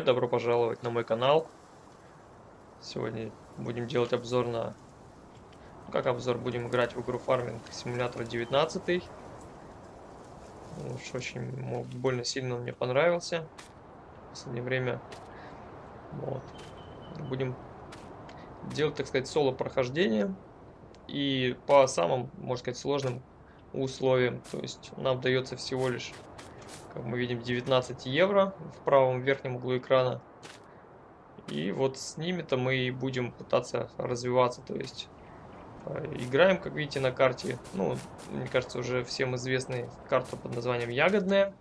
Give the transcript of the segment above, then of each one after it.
привет, добро пожаловать на мой канал. Сегодня будем делать обзор на... Ну, как обзор? Будем играть в игру Farming Simulator 19. Уж очень больно сильно мне понравился. В последнее время. Вот. Будем делать, так сказать, соло прохождение. И по самым, можно сказать, сложным условиям. То есть нам дается всего лишь как мы видим, 19 евро в правом верхнем углу экрана. И вот с ними-то мы и будем пытаться развиваться. То есть э, играем, как видите, на карте. Ну, мне кажется, уже всем известная карта под названием Ягодная.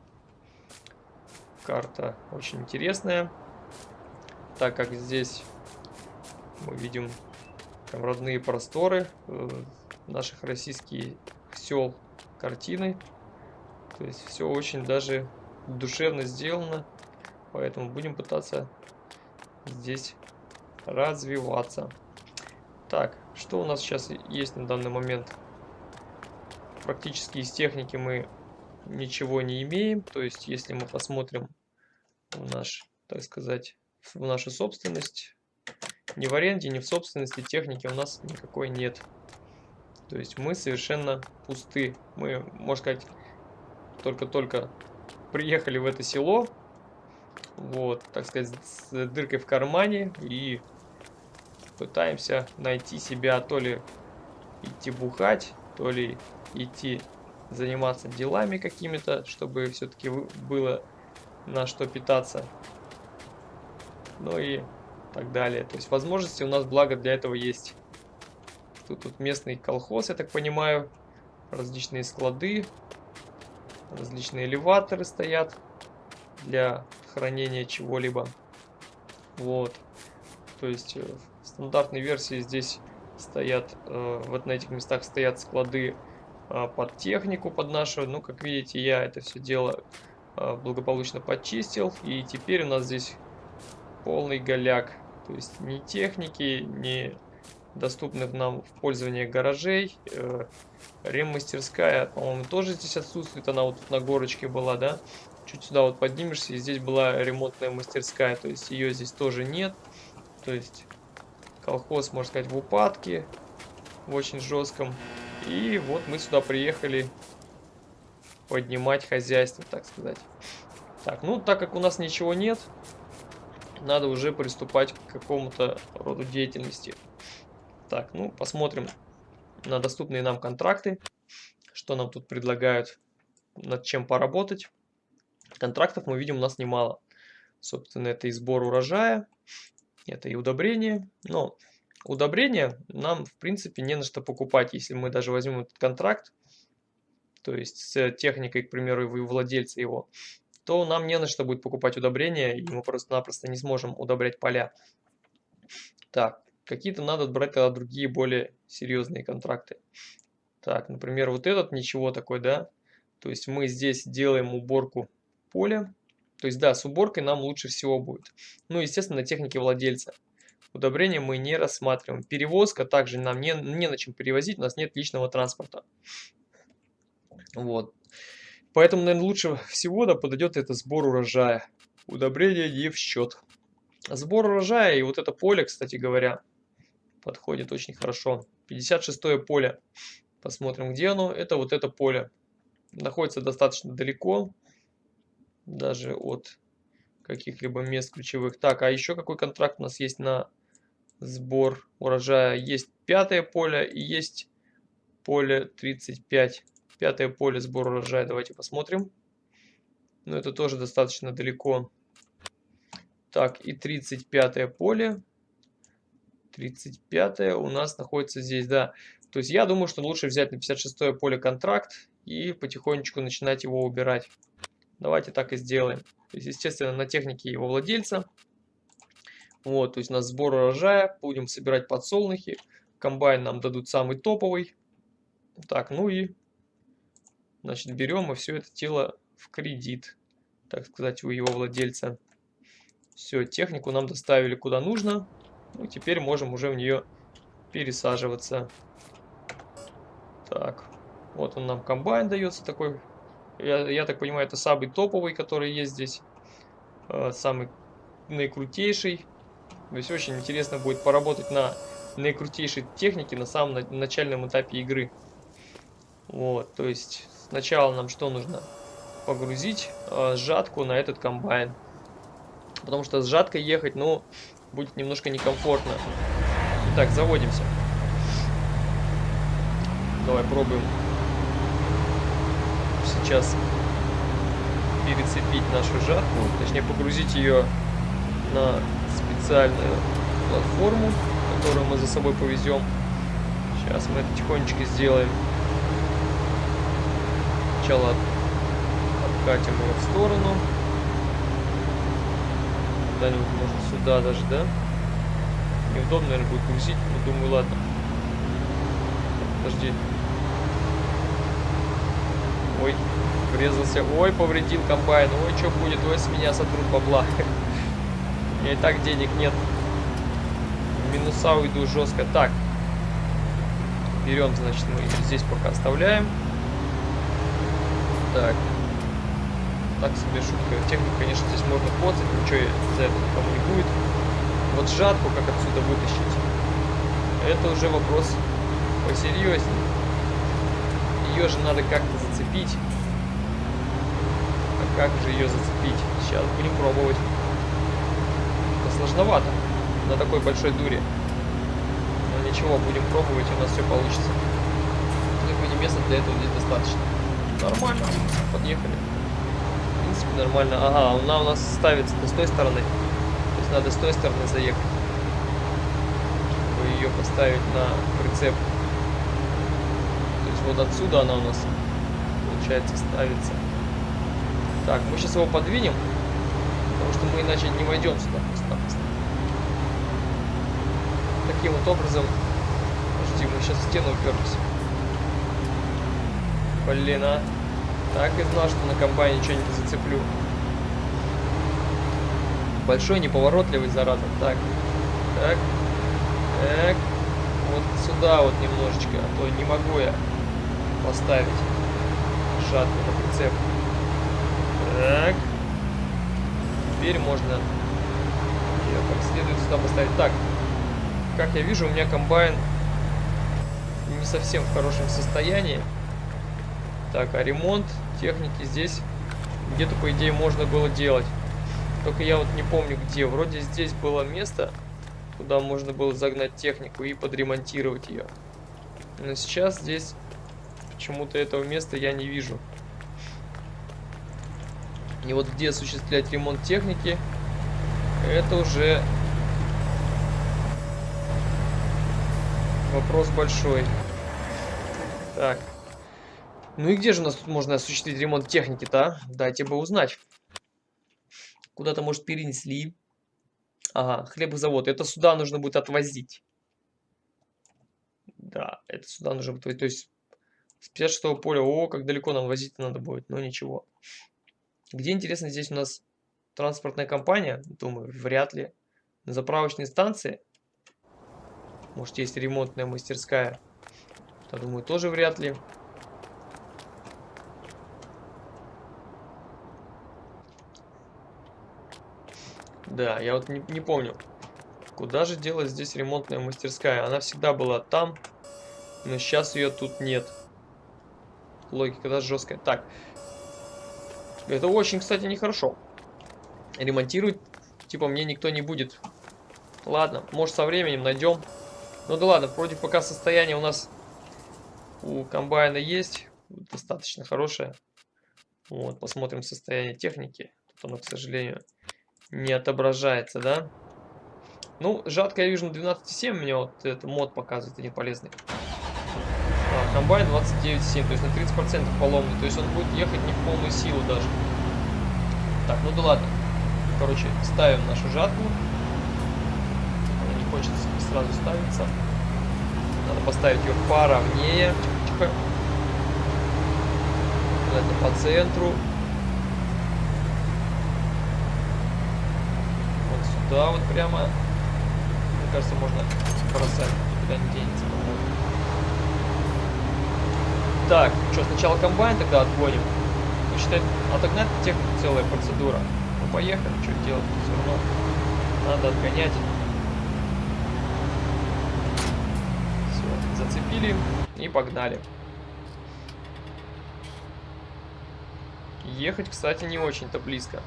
Карта очень интересная, так как здесь мы видим там родные просторы э, наших российских сел картины. То есть все очень даже душевно сделано. Поэтому будем пытаться здесь развиваться. Так, что у нас сейчас есть на данный момент? Практически из техники мы ничего не имеем. То есть, если мы посмотрим в наш, так сказать, в нашу собственность, ни в аренде, ни в собственности техники у нас никакой нет. То есть мы совершенно пусты. Мы, можно сказать, только-только приехали в это село. Вот, так сказать, с дыркой в кармане. И пытаемся найти себя то ли идти бухать, то ли идти заниматься делами какими-то, чтобы все-таки было на что питаться. Ну и так далее. То есть возможности у нас, благо, для этого есть. Тут, тут местный колхоз, я так понимаю. Различные склады. Различные элеваторы стоят для хранения чего-либо. Вот. То есть э, в стандартной версии здесь стоят, э, вот на этих местах стоят склады э, под технику, под нашу. Ну, как видите, я это все дело благополучно почистил. И теперь у нас здесь полный голяк. То есть ни техники, ни доступных нам в пользование гаражей. Э, реммастерская, по-моему, тоже здесь отсутствует. Она вот на горочке была, да? Чуть сюда вот поднимешься, и здесь была ремонтная мастерская. То есть ее здесь тоже нет. То есть колхоз, можно сказать, в упадке. В очень жестком. И вот мы сюда приехали поднимать хозяйство, так сказать. Так, ну, так как у нас ничего нет, надо уже приступать к какому-то роду деятельности. Так, ну, посмотрим на доступные нам контракты, что нам тут предлагают, над чем поработать. Контрактов мы видим у нас немало. Собственно, это и сбор урожая, это и удобрение. Но удобрение нам, в принципе, не на что покупать, если мы даже возьмем этот контракт, то есть с техникой, к примеру, вы владельца его, то нам не на что будет покупать удобрения, и мы просто-напросто не сможем удобрять поля. Так, Какие-то надо брать тогда другие более серьезные контракты. Так, например, вот этот ничего такой, да? То есть мы здесь делаем уборку поля. То есть, да, с уборкой нам лучше всего будет. Ну, естественно, на технике владельца. Удобрения мы не рассматриваем. Перевозка также нам не, не на чем перевозить, у нас нет личного транспорта. Вот. Поэтому, наверное, лучше всего да, подойдет это сбор урожая. Удобрения не в счет. Сбор урожая и вот это поле, кстати говоря, подходит очень хорошо. 56 поле. Посмотрим, где оно. Это вот это поле. Находится достаточно далеко. Даже от каких-либо мест ключевых. Так, а еще какой контракт у нас есть на сбор урожая? Есть пятое поле и есть поле 35. Пятое поле сбор урожая. Давайте посмотрим. Но это тоже достаточно далеко. Так, и 35 поле. 35 у нас находится здесь, да. То есть я думаю, что лучше взять на 56 поле контракт и потихонечку начинать его убирать. Давайте так и сделаем. То есть, естественно, на технике его владельца. Вот, то есть на сбор урожая будем собирать подсолнухи. Комбайн нам дадут самый топовый. Так, ну и, значит, берем и все это тело в кредит, так сказать, у его владельца. Все, технику нам доставили куда нужно. Ну, теперь можем уже в нее пересаживаться. Так, вот он нам комбайн дается такой. Я, я так понимаю, это самый топовый, который есть здесь. Э, самый наикрутейший. То есть очень интересно будет поработать на наикрутейшей технике на самом на начальном этапе игры. Вот, то есть сначала нам что нужно? Погрузить э, сжатку на этот комбайн. Потому что сжаткой ехать, ну, будет немножко некомфортно. Итак, заводимся. Давай пробуем сейчас перецепить нашу жатку, точнее погрузить ее на специальную платформу, которую мы за собой повезем. Сейчас мы это тихонечко сделаем. Сначала откатим ее в сторону. Куда-нибудь, может, сюда даже, да? Неудобно, наверное, будет грузить, но думаю, ладно. Подожди. Ой, врезался. Ой, повредил комбайн. Ой, что будет? Ой, с меня сотрут бабла. У меня и так денег нет. минуса уйду жестко. Так. Берем, значит, мы здесь пока оставляем. Так. Так себе шутка. Технику, конечно, здесь можно коцать. Ничего за это никому не будет. Вот жатку как отсюда вытащить. Это уже вопрос посерьезнее. Ее же надо как-то зацепить. А как же ее зацепить? Сейчас будем пробовать. Это сложновато на такой большой дуре. Но ничего, будем пробовать, у нас все получится. Какое место для этого здесь достаточно. Нормально. Подъехали. Принципе, нормально. Ага, она у нас ставится с той стороны. То есть надо с той стороны заехать. Чтобы ее поставить на прицеп. То есть вот отсюда она у нас получается, ставится. Так, мы сейчас его подвинем, потому что мы иначе не войдем сюда просто-напросто. Таким вот образом... Подожди, мы сейчас в стену уперлись. Блин, а. Так и знал, что на комбайне что-нибудь зацеплю. Большой, неповоротливый, зараза. Так. Так. Так. Вот сюда вот немножечко, а то не могу я поставить жатку на прицеп. Так. Теперь можно ее как следует сюда поставить. Так. Как я вижу, у меня комбайн не совсем в хорошем состоянии. Так, а ремонт техники здесь где-то, по идее, можно было делать. Только я вот не помню где. Вроде здесь было место, куда можно было загнать технику и подремонтировать ее. Но сейчас здесь Почему-то этого места я не вижу. И вот где осуществлять ремонт техники, это уже вопрос большой. Так. Ну и где же у нас тут можно осуществить ремонт техники-то, а? Дайте бы узнать. Куда-то, может, перенесли. Ага, хлебозавод. Это сюда нужно будет отвозить. Да, это сюда нужно будет... То есть с 56 поля. О, как далеко нам возить надо будет. Но ничего. Где, интересно, здесь у нас транспортная компания? Думаю, вряд ли. На заправочной станции. Может, есть ремонтная мастерская. Я думаю, тоже вряд ли. Да, я вот не, не помню. Куда же делась здесь ремонтная мастерская? Она всегда была там, но сейчас ее тут нет. Логика, да, жесткая. Так. Это очень, кстати, нехорошо. Ремонтировать, типа, мне никто не будет. Ладно, может, со временем найдем. Ну да ладно, вроде пока состояние у нас у комбайна есть. Достаточно хорошее. Вот, посмотрим состояние техники. Тут оно, к сожалению, не отображается, да? Ну, жатка я вижу на 12.7, мне вот этот мод показывает, один полезный комбайн 29,7, то есть на 30% поломный. То есть он будет ехать не в полную силу даже. Так, ну да ладно. Короче, ставим нашу жатву. Она не хочет сразу ставиться. Надо поставить ее поровнее. Тихо, тихо. Это по центру. Вот сюда вот прямо. Мне кажется, можно бросать. Никуда не денется. Так, что, сначала комбайн тогда отгоним? Ну, считай, отогнать технику целая процедура. Ну, поехали, что делать, все равно. Надо отгонять. Все, зацепили и погнали. Ехать, кстати, не очень-то близко.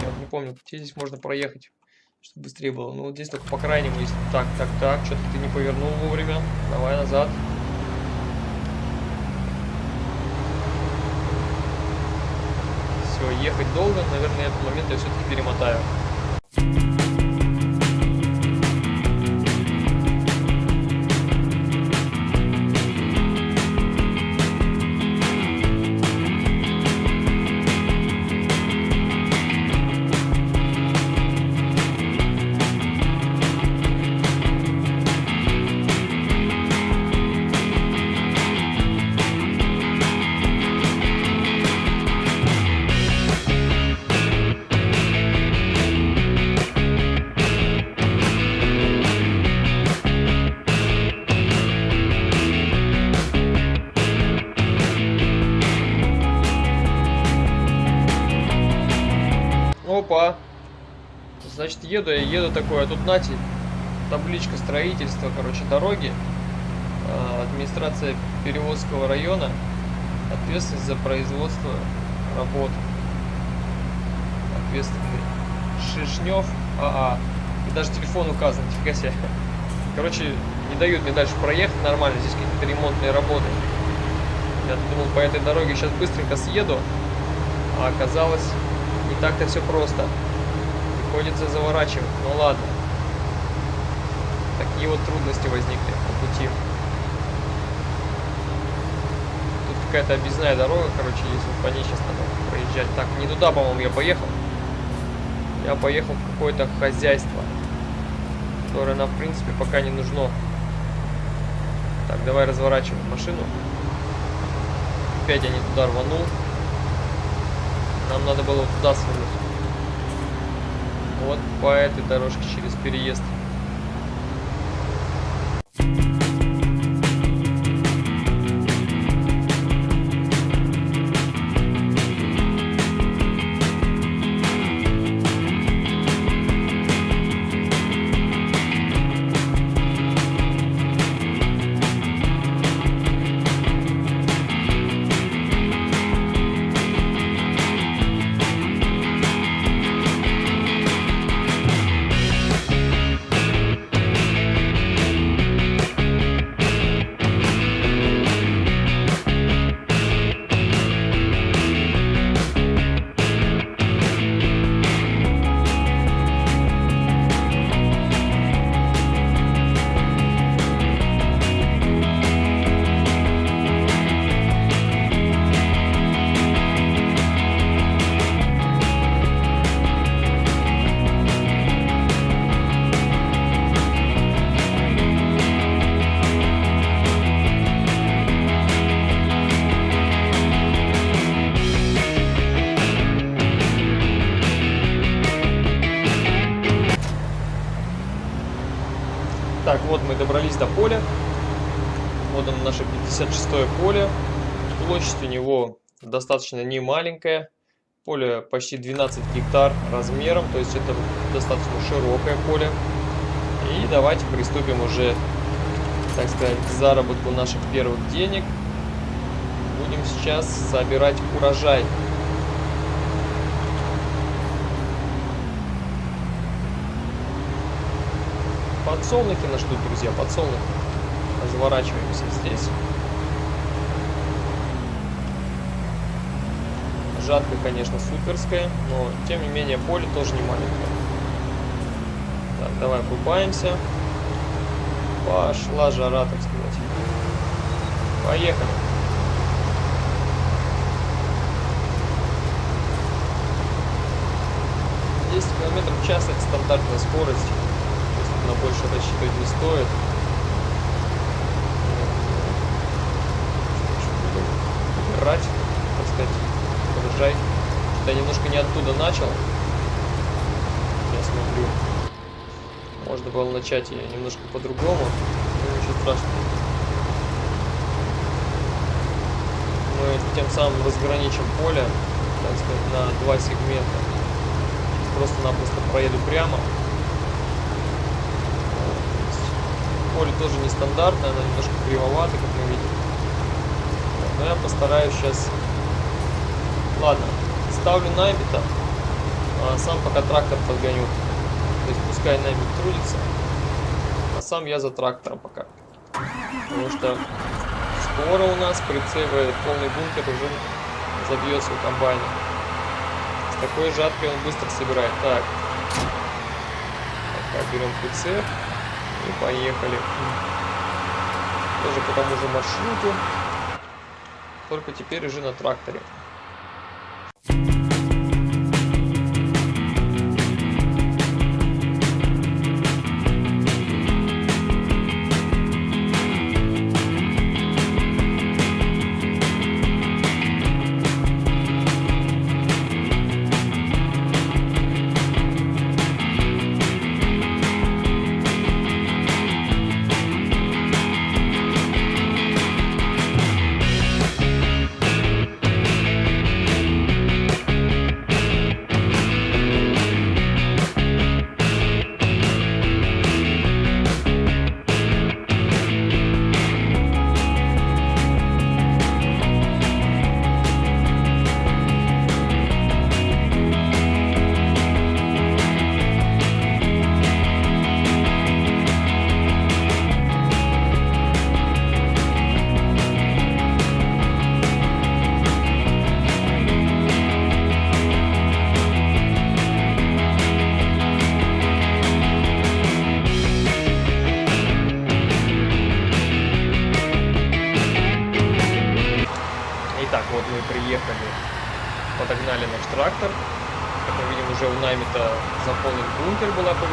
Я не помню, где здесь можно проехать, чтобы быстрее было. Ну, вот здесь только по крайнему есть. Так, так, так, что-то ты не повернул вовремя. Давай назад. Все, ехать долго. Наверное, этот момент я все-таки перемотаю. Еду я, еду такой, а тут, нате, табличка строительства, короче, дороги. А, администрация Перевозского района. Ответственность за производство работ. Ответственный. Шишнев АА. И даже телефон указан, нифига себе. Короче, не дают мне дальше проехать нормально. Здесь какие-то ремонтные работы. Я думал, по этой дороге сейчас быстренько съеду. А оказалось, не так-то все просто. Приходится заворачивать. Ну ладно. Такие вот трудности возникли по пути. Тут какая-то объездная дорога, короче, есть. Вот по ней сейчас надо проезжать. Так, не туда, по-моему, я поехал. Я поехал в какое-то хозяйство, которое нам, в принципе, пока не нужно. Так, давай разворачиваем машину. Опять я не туда рванул. Нам надо было туда свернуть. По этой дорожке через переезд. До поля. Вот оно наше 56-е поле. Площадь у него достаточно не маленькая. Поле почти 12 гектар размером, то есть это достаточно широкое поле. И давайте приступим уже, так сказать, к заработку наших первых денег. Будем сейчас собирать урожай. Подсолнухи нас ждут, друзья, подсолнухи. Разворачиваемся здесь. Жатка, конечно, суперская, но, тем не менее, поле тоже не маленькое. Так, давай врубаемся. Пошла жара, так сказать. Поехали. Километров в час это стандартная скорость на больше рассчитывать не стоит. Убирать, так сказать, урожай. Я немножко не оттуда начал. Я смотрю. Можно было начать я немножко по-другому. Но ничего страшного. Мы тем самым разграничим поле, так сказать, на два сегмента. Просто-напросто проеду прямо. Поле тоже нестандартное, оно немножко кривовато, как мы видим. Но я постараюсь сейчас... Ладно, ставлю Наймита, а сам пока трактор подгоню. То есть пускай Наймит трудится, а сам я за трактором пока. Потому что скоро у нас прицеивает полный бункер уже забьется у комбайна. С такой жаткой он быстро собирает. Так. Пока берем прицеп поехали. Тоже по тому же маршруту. Только теперь уже на тракторе.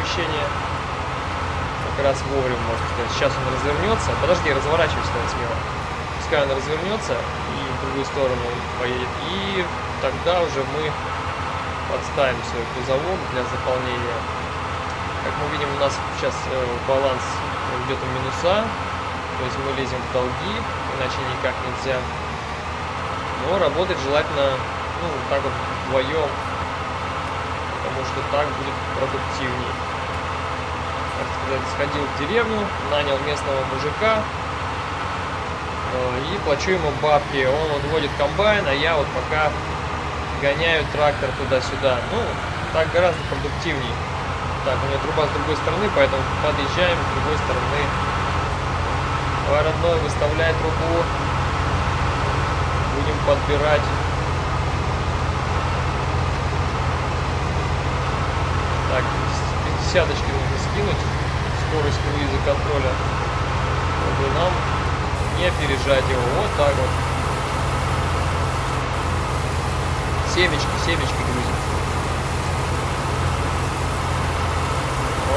Перемещение. Как раз вовремя, можно сказать. Сейчас он развернется. Подожди, разворачивайся тогда смело. Пускай он развернется и в другую сторону поедет. И тогда уже мы подставим свой кузовок для заполнения. Как мы видим, у нас сейчас э, баланс идет в минуса. То есть мы лезем в долги, иначе никак нельзя. Но работать желательно, ну, так вот вдвоем, потому что так будет продуктивнее так сказать, сходил в деревню, нанял местного мужика э, и плачу ему бабки. Он отводит комбайн, а я вот пока гоняю трактор туда-сюда. Ну, так гораздо продуктивнее. Так, у меня труба с другой стороны, поэтому подъезжаем с другой стороны. Давай, родной, выставляй трубу. Подбирать. Так, десяточки нужно скинуть скорость круиза контроля, чтобы нам не опережать его. Вот так вот. Семечки, семечки грузим.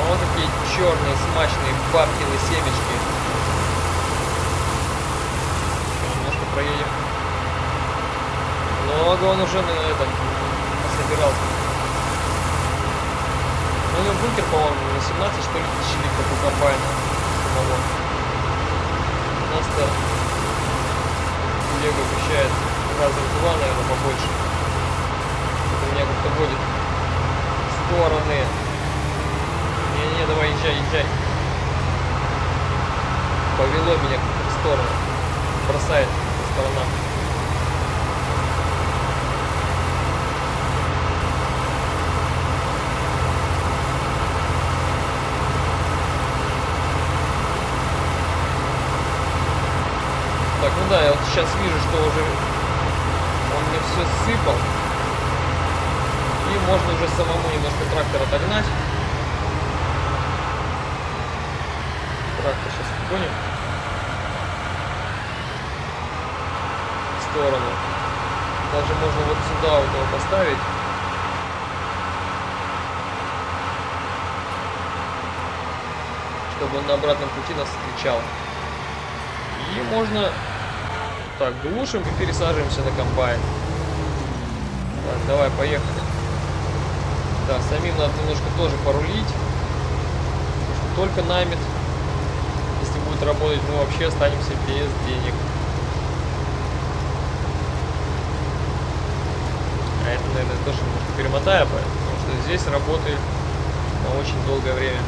Вот такие черные, смачные бабкины семечки. Немножко проедем. Много он уже на этом собирался. Ну, у него бункер, по-моему, на 17, что ли, тысяч литров у комбайна самого. У нас-то Лего вмещает раза два, наверное, побольше. Это меня как-то в стороны. Не-не, давай, езжай, езжай. Повело меня в сторону. Бросает по сторонам. да, я вот сейчас вижу, что уже он мне все сыпал. И можно уже самому немножко трактор отогнать. Трактор сейчас отгоним. В сторону. Даже можно вот сюда вот его поставить. Чтобы он на обратном пути нас встречал. И можно так, глушим и пересаживаемся на комбайн. Так, давай, поехали. Да, самим надо немножко тоже порулить. Что только намет, если будет работать, мы вообще останемся без денег. А это, наверное, тоже немножко перемотаю, потому что здесь работает на очень долгое время.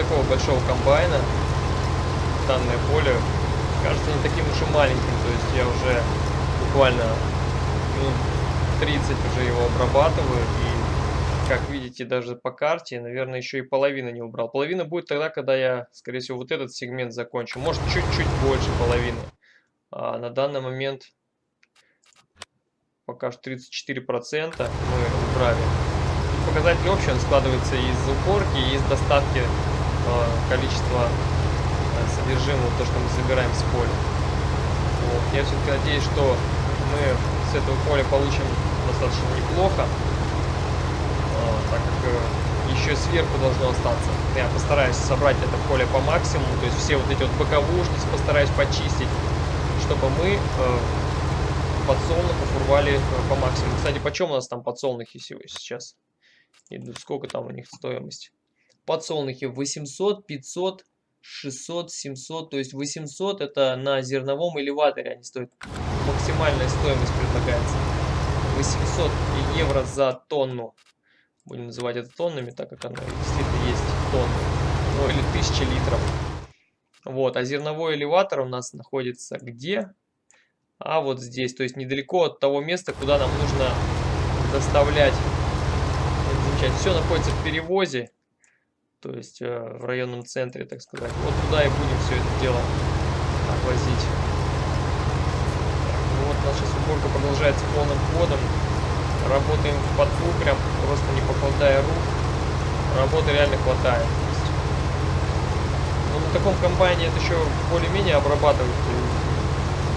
Такого большого комбайна данное поле кажется не таким уж и маленьким. То есть я уже буквально минут 30 уже его обрабатываю. И как видите, даже по карте, наверное, еще и половины не убрал. Половина будет тогда, когда я, скорее всего, вот этот сегмент закончу. Может, чуть-чуть больше половины. А на данный момент пока что 34% мы убрали показатель общий, он складывается из уборки из доставки э, количества э, содержимого, то, что мы забираем с поля. Вот. Я все-таки надеюсь, что мы с этого поля получим достаточно неплохо, э, так как еще сверху должно остаться. Я постараюсь собрать это поле по максимуму, то есть все вот эти вот боковушки постараюсь почистить, чтобы мы подсолнухов урвали по максимуму. Кстати, почем у нас там подсолнухи сейчас? И сколько там у них стоимость? Подсолнухи 800, 500, 600, 700. То есть 800 это на зерновом элеваторе они стоят. Максимальная стоимость предлагается. 800 евро за тонну. Будем называть это тоннами, так как оно действительно есть тонны. Ну или 1000 литров. Вот, а зерновой элеватор у нас находится где? А вот здесь, то есть недалеко от того места, куда нам нужно доставлять замечать. Все находится в перевозе, то есть э, в районном центре, так сказать. Вот туда и будем все это дело возить. Ну вот наша уборка продолжается полным ходом. Работаем в подфу, прям просто не покладая рук. Работы реально хватает. Ну, на таком комбайне это еще более-менее обрабатывать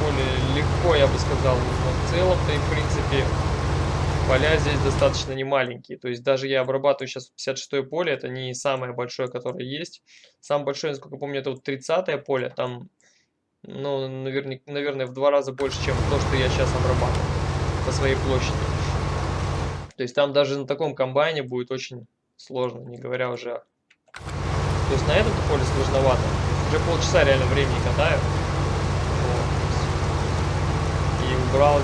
более легко, я бы сказал. Но в целом-то и в принципе поля здесь достаточно немаленькие. То есть даже я обрабатываю сейчас 56 поле, это не самое большое, которое есть. Самое большое, насколько помню, это вот 30 поле, там, ну, наверное, наверное, в два раза больше, чем то, что я сейчас обрабатываю по своей площади. То есть там даже на таком комбайне будет очень сложно, не говоря уже... То есть на этом поле сложновато. Уже полчаса реально времени катаю. Вот. убрал.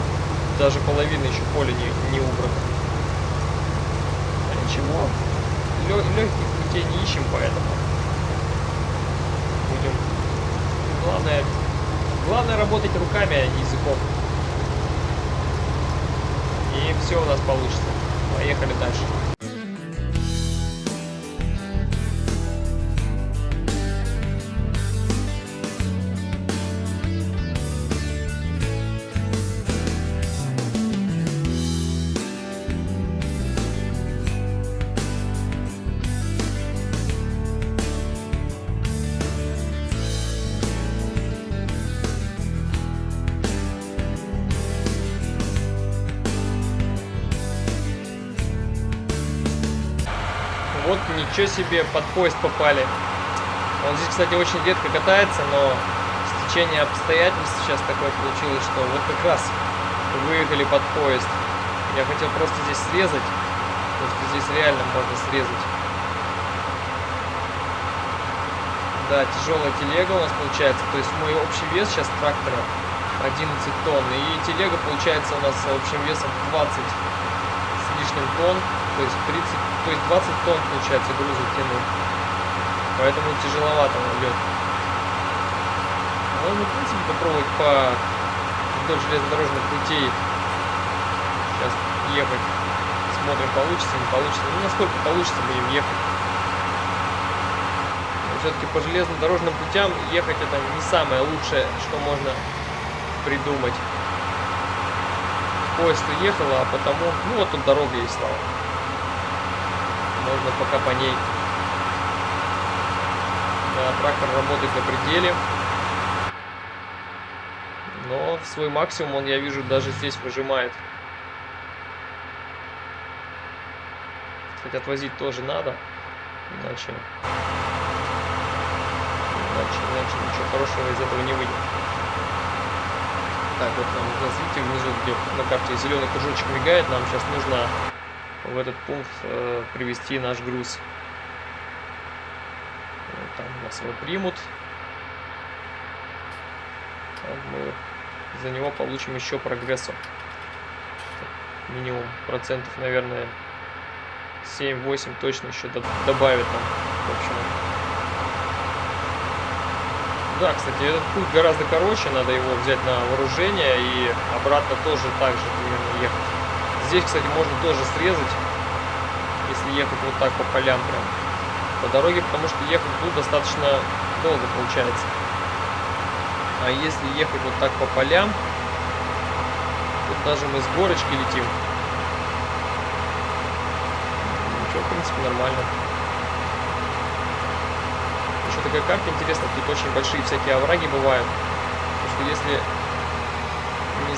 Даже половины еще поля не, не убрано. А ничего. Лё легких путей не ищем, поэтому будем. Главное, главное работать руками, а не языком. И все у нас получится. Поехали дальше. Ничего себе, под поезд попали. Он здесь, кстати, очень редко катается, но стечение обстоятельств сейчас такое получилось, что вот как раз выехали под поезд. Я хотел просто здесь срезать, потому что здесь реально можно срезать. Да, тяжелая телега у нас получается, то есть мой общий вес сейчас трактора 11 тонн, и телега получается у нас общим весом 20 с лишним тонн, то есть 30 то есть 20 тонн, получается, груза тянул. Поэтому тяжеловато он лед. Можно, в принципе, попробовать по вдоль железнодорожных путей сейчас ехать. Смотрим, получится, не получится. Ну, насколько получится, будем ехать. Все-таки по железнодорожным путям ехать это не самое лучшее, что можно придумать. Поезд уехал, а потому... Ну, вот тут дорога есть, слава можно пока по ней. Да, трактор работает на пределе. Но в свой максимум он, я вижу, даже здесь выжимает. Кстати, отвозить тоже надо. Иначе... Иначе, иначе ничего хорошего из этого не выйдет. Так, вот нам, видите, внизу, где на карте зеленый кружочек мигает, нам сейчас нужно в этот пункт э, привести наш груз. Вот там нас его примут. Там мы за него получим еще прогрессу. Минимум процентов, наверное, 7-8 точно еще добавит нам. В общем, да, кстати, этот путь гораздо короче, надо его взять на вооружение и обратно тоже так же примерно ехать. Здесь, кстати, можно тоже срезать, если ехать вот так по полям прям по дороге, потому что ехать тут достаточно долго получается. А если ехать вот так по полям, тут даже мы с горочки летим. Ничего, в принципе, нормально. Еще такая карта интересная, тут очень большие всякие овраги бывают. Потому что если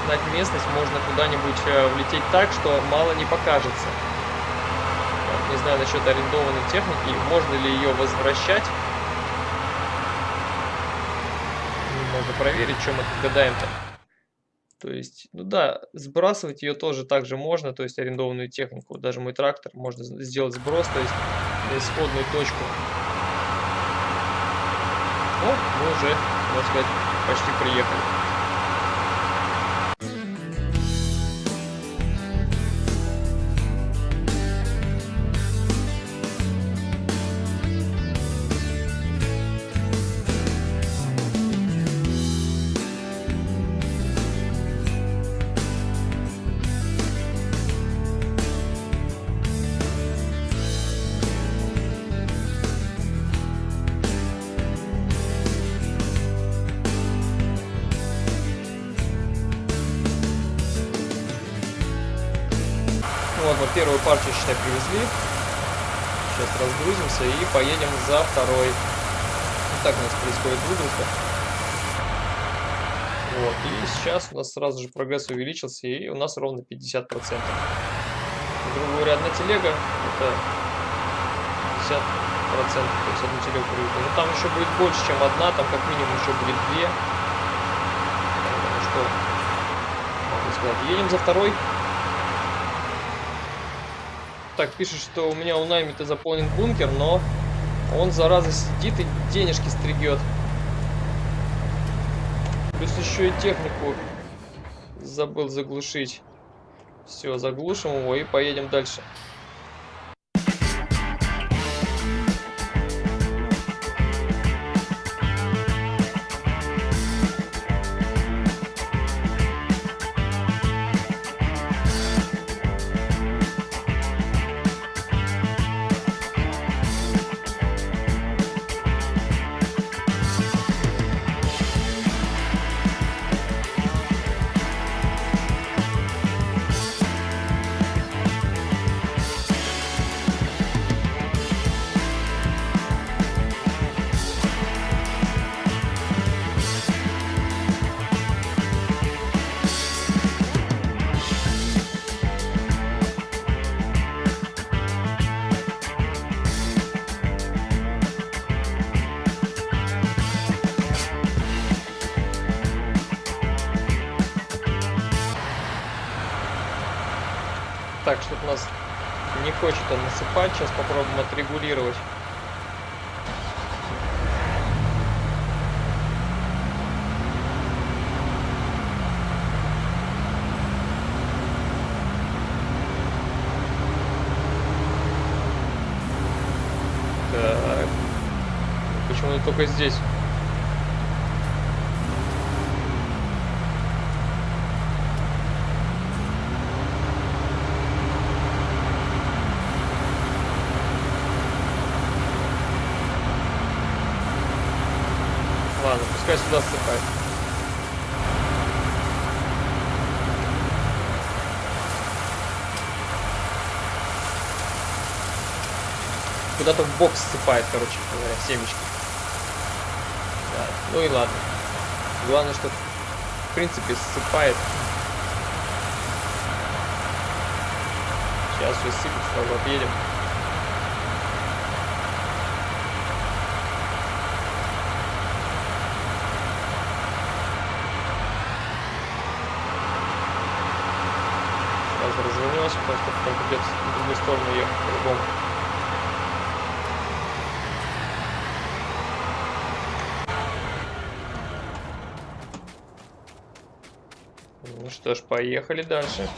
знать местность, можно куда-нибудь э, влететь так, что мало не покажется. Не знаю насчет арендованной техники, можно ли ее возвращать. Можно проверить, чем мы тут гадаем-то. То есть, ну да, сбрасывать ее тоже также можно, то есть арендованную технику. Даже мой трактор можно сделать сброс, то есть на исходную точку. О, мы уже, можно сказать, почти приехали. Считай, привезли. Сейчас разгрузимся и поедем за второй. Вот так у нас происходит выгрузка. Вот, и сейчас у нас сразу же прогресс увеличился, и у нас ровно 50%. Грубо говоря, одна телега, это 50%, то есть одну телегу привезли. Но там еще будет больше, чем одна, там как минимум еще будет две. Ну что, могу сказать, едем за второй. Так, пишет, что у меня у Наймита заполнен бункер, но он, зараза, сидит и денежки стригет. Плюс еще и технику забыл заглушить. Все, заглушим его и поедем дальше. Только здесь? Ладно, пускай сюда ссыпает. Куда-то в бокс ссыпает, короче говоря, семечки. Ну и ладно. Главное, что в принципе ссыпает. Сейчас все сразу отъедем. Сейчас что потом придется в другую сторону ехать по-любому. Ну что ж, поехали дальше.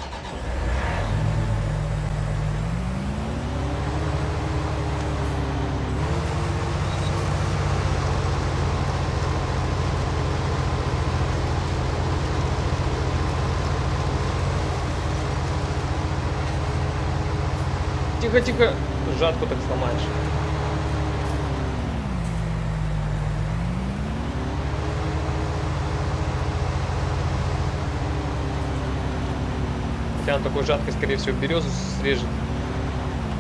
Тихо, тихо. Жатку так сломаешь. Хотя он такой жаткой, скорее всего, березу срежет,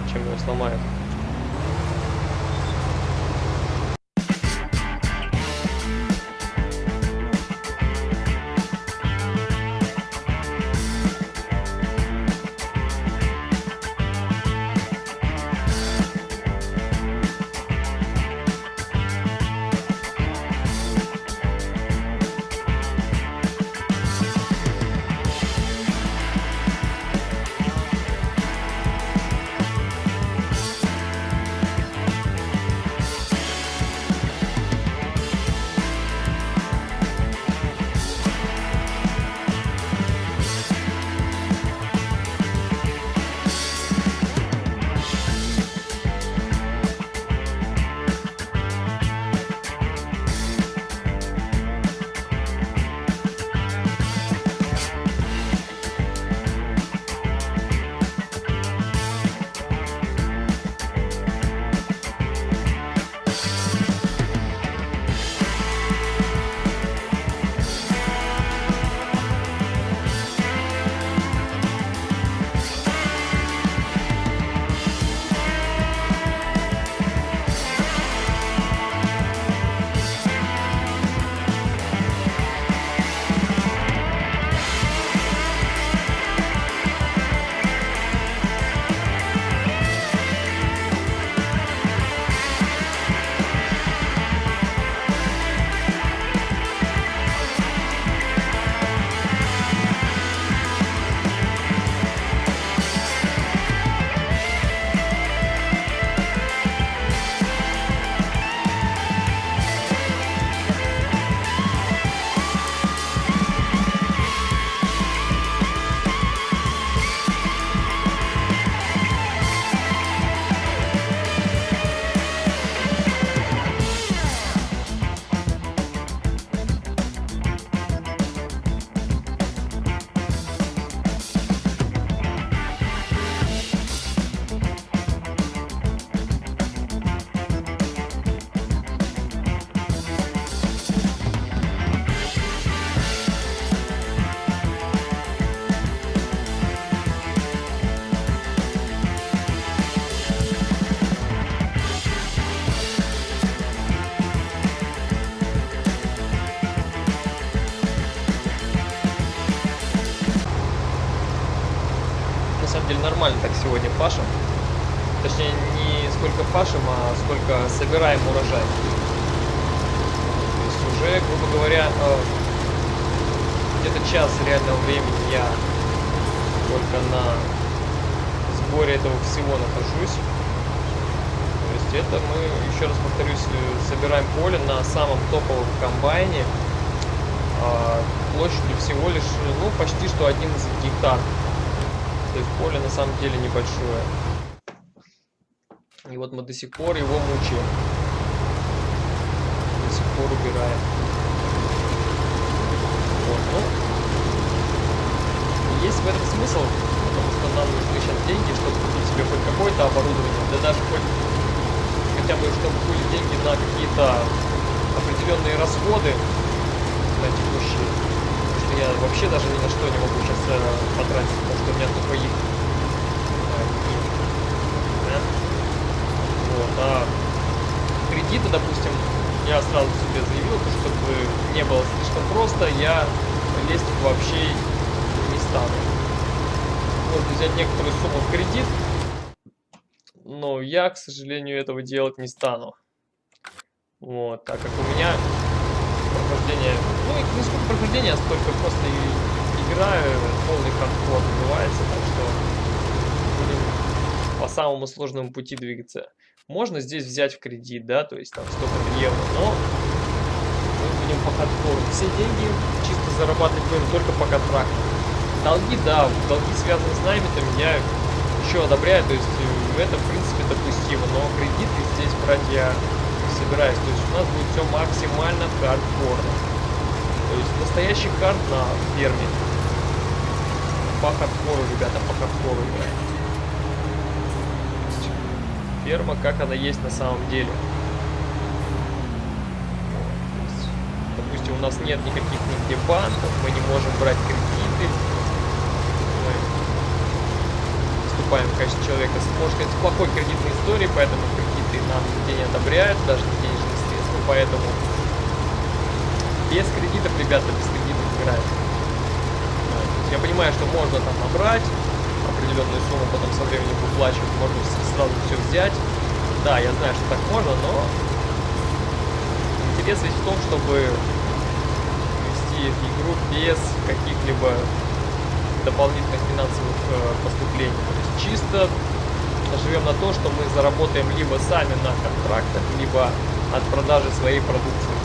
чем его сломает. Сборе этого всего нахожусь. То есть это мы, еще раз повторюсь, э, собираем поле на самом топовом комбайне а, площадью всего лишь, ну, почти что 11 гектар. То есть поле на самом деле небольшое. И вот мы до сих пор его мучаем. До сих пор убираем. Вот, ну, есть в этом смысл, что нам нужны сейчас деньги, чтобы купить себе хоть какое-то оборудование, да даже хоть хотя бы, чтобы были деньги на какие-то определенные расходы на текущие. Потому что я вообще даже ни на что не могу сейчас э, потратить, потому что у меня только их? Вот, а кредиты, допустим, я сразу себе заявил, чтобы не было слишком просто, я лезть вообще не стану. Можно взять некоторую сумму в кредит, но я, к сожалению, этого делать не стану. Вот, так как у меня прохождение, ну, не сколько прохождения, а столько просто и играю, полный хардкор называется, так что будем по самому сложному пути двигаться. Можно здесь взять в кредит, да, то есть там столько евро, но мы будем по хардкору. Все деньги чисто зарабатывать будем только по контракту. Долги, да, долги связаны с наймитами, я еще одобряю, то есть э, это в принципе допустимо, но кредиты здесь брать я собираюсь. То есть у нас будет все максимально хардкорно. То есть настоящий хард на ферме. По хардкору, ребята, по хардкору играем. Ферма, как она есть на самом деле. Допустим, у нас нет никаких нигде банков, мы не можем брать кредиты. Мы в качестве человека с, сказать, с плохой кредитной историей, поэтому кредиты нам нигде не одобряют, даже не денежные средства, поэтому без кредитов, ребята, без кредитов играют. Я понимаю, что можно там набрать определенную сумму, потом со временем выплачивать, можно сразу все взять. Да, я знаю, что так можно, но интерес ведь в том, чтобы вести игру без каких-либо дополнительных финансовых э, поступлений. Чисто живем на то, что мы заработаем либо сами на контрактах, либо от продажи своей продукции.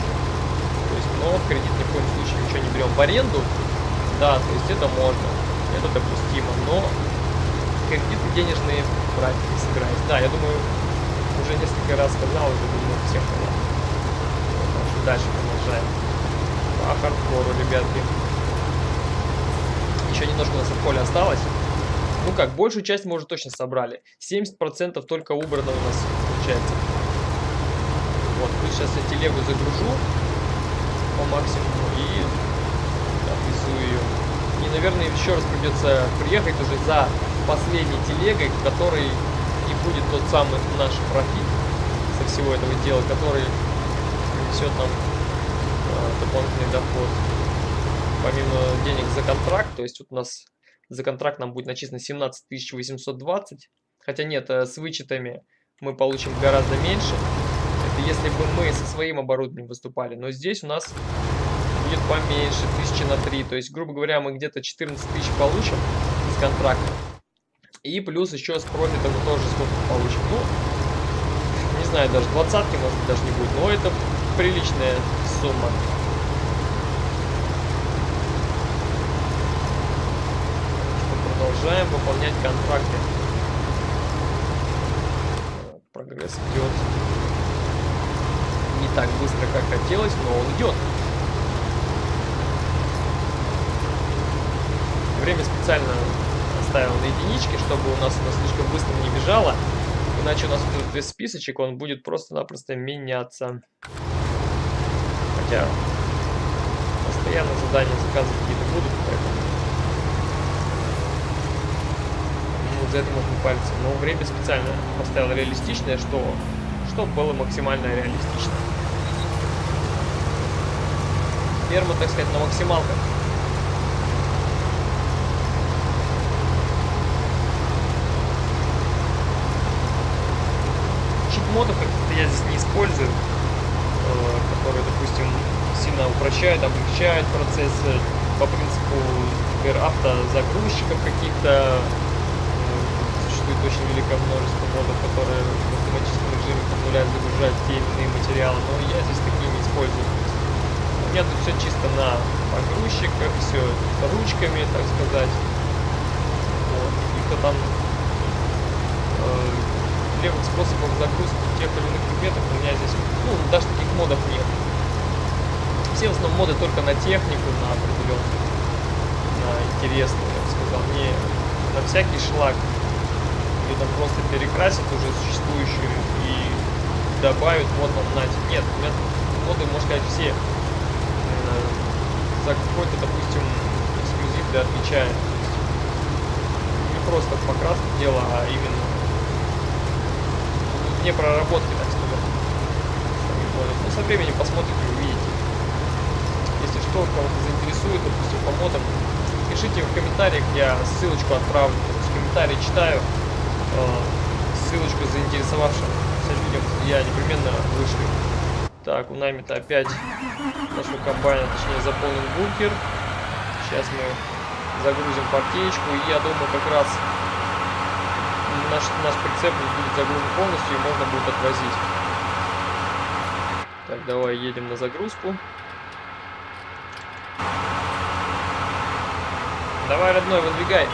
То есть, но в кредит ни в коем случае ничего не берем в аренду. Да, то есть это можно, это допустимо, но кредиты денежные брать не собираюсь. Да, я думаю, уже несколько раз сказал, уже думаю, всем понятно. Дальше продолжаем. По хардкору, ребятки. Еще немножко у нас от поля осталось. Ну как, большую часть мы уже точно собрали. 70% только убрано у нас получается. Вот, плюс сейчас я телегу загружу по максимуму и отвезу ее. И, наверное, еще раз придется приехать уже за последней телегой, в которой и будет тот самый наш профит со всего этого дела, который принесет нам э, дополнительный доход. Помимо денег за контракт, то есть вот у нас за контракт нам будет начислено 17 820. Хотя нет, э, с вычетами мы получим гораздо меньше. Это если бы мы со своим оборудованием выступали. Но здесь у нас будет поменьше, тысячи на 3. То есть, грубо говоря, мы где-то 14 тысяч получим с контракта. И плюс еще с профита мы тоже сколько получим. Ну, не знаю, даже двадцатки, может даже не будет. Но это приличная сумма. Продолжаем выполнять контракты. Прогресс идет не так быстро, как хотелось, но он идет. Время специально оставил на единичке, чтобы у нас оно слишком быстро не бежало. Иначе у нас будет весь списочек, он будет просто-напросто меняться. Хотя постоянно задания заказы за это можно палиться. Но время специально поставил реалистичное, что, что было максимально реалистично. Ферма, так сказать, на максималках. Читмотов как-то я здесь не использую, э, которые, допустим, сильно упрощают, облегчают процессы по принципу, например, автозагрузчиков каких-то Существует очень великое множество модов, которые в автоматическом режиме позволяют загружать те или иные материалы, но я здесь такие не использую. У меня тут все чисто на погрузчиках, все ручками, так сказать. Вот. Каких-то там э, левых способов загрузки тех или иных предметов у меня здесь, ну, даже таких модов нет. Все в основном моды только на технику, на определенную, на интересную, я бы сказал, не на всякий шлак, там просто перекрасят уже существующую и добавят вот вам нате. Нет, у меня моды, можно сказать, все э, за какой-то, допустим, эксклюзив да отвечает. Не просто покраска дело, а именно не проработки, так сказать. Ну, со временем посмотрите, увидите. Если что, кого-то заинтересует, допустим, по модам, пишите в комментариях, я ссылочку отправлю. Комментарии читаю, ссылочку заинтересовавшимся людям я непременно вышлю. Так, у нами-то опять нашего комбайна, точнее, заполнен бункер. Сейчас мы загрузим партеечку, и я думаю, как раз наш, наш прицеп будет загружен полностью и можно будет отвозить. Так, давай едем на загрузку. Давай, родной, выдвигай.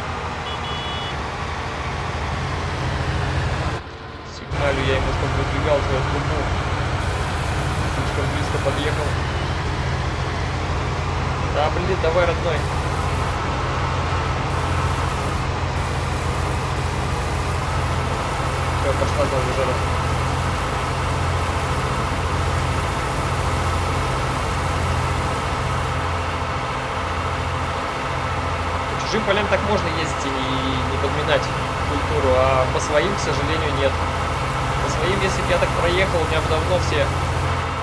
Сигналю я ему, чтобы выдвигал свою трубу. Слишком близко подъехал. Да, блин, давай, родной. Все, пошла за. По чужим полям так можно ездить и не подминать культуру, а по своим, к сожалению, нет. Своим, если бы я так проехал, у меня бы давно все